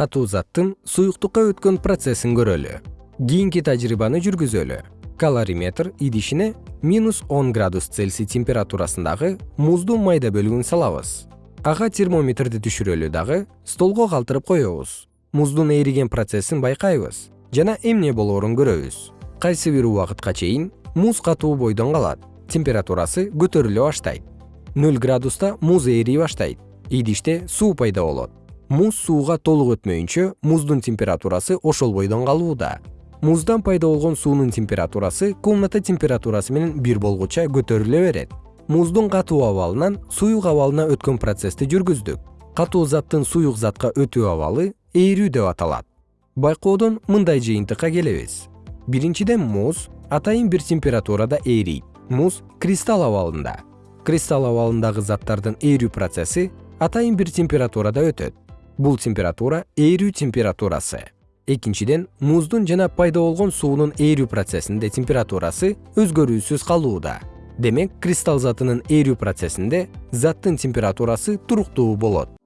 катуу заттын суюктукка өткөн процессин көрөлү. Кийинки тажрыйбаны жүргүзөлү. Калориметр идишине минус он градус цельсий температурасындагы муздун майда бөлүгүн салабыз. Ага термометрди түшүрөлү дагы столго калтырып коебуз. Муздун ээриген процессин байкайбыз жана эмне болоорун көрөбүз. Кайсы бир убакытка чейин муз катуу бойдон калат. Температурасы көтөрүлө баштайт. Нөл градуста муз ээрий баштайт. Идиште суу пайда болот муз сууга толук өтмөйүнчө муздун температурасы ошол бойдон калууда. Муздан пайда болгон суунун температурасы комната температурасы менен бир болгуча көтөрүлө берет. Муздун катуу абалынан суюк абалына өткөн процессти жүргүздүк. Катуу заттын суюк затка өтүү абалы ээрүү деп аталат. Байкоодон мындай жыйынтыкка келебиз. Биринчиден муз атайын бир температурада ээрийт муз кристалл абалында. Кристалл абалындагы заттардын ээрүү процесси атайын бир температурада өтөт бул температура ээрүү температурасы. Экинчиден муздун жана пайда болгон суунун ээрүү процессинде температурасы өзгөрүүсүз калууда. Демек кристалл затынын ээрүү процессинде заттын температурасы туруктуу болот